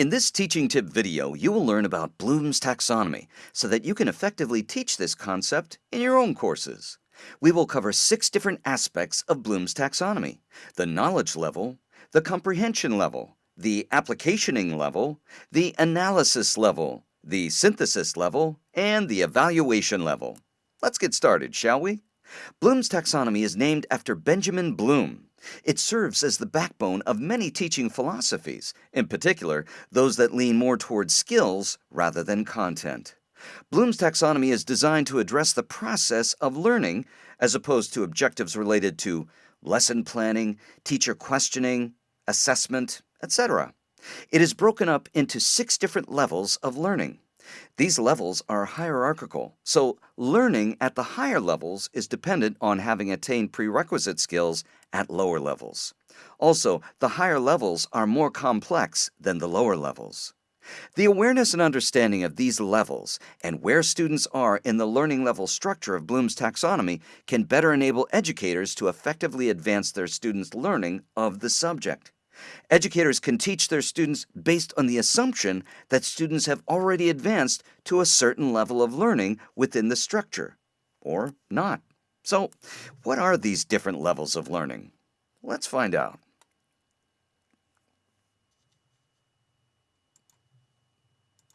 In this teaching tip video, you will learn about Bloom's taxonomy so that you can effectively teach this concept in your own courses. We will cover six different aspects of Bloom's taxonomy, the knowledge level, the comprehension level, the applicationing level, the analysis level, the synthesis level, and the evaluation level. Let's get started, shall we? Bloom's taxonomy is named after Benjamin Bloom. It serves as the backbone of many teaching philosophies, in particular, those that lean more towards skills rather than content. Bloom's taxonomy is designed to address the process of learning as opposed to objectives related to lesson planning, teacher questioning, assessment, etc. It is broken up into six different levels of learning. These levels are hierarchical, so learning at the higher levels is dependent on having attained prerequisite skills at lower levels. Also, the higher levels are more complex than the lower levels. The awareness and understanding of these levels and where students are in the learning level structure of Bloom's taxonomy can better enable educators to effectively advance their students' learning of the subject. Educators can teach their students based on the assumption that students have already advanced to a certain level of learning within the structure, or not. So, what are these different levels of learning? Let's find out.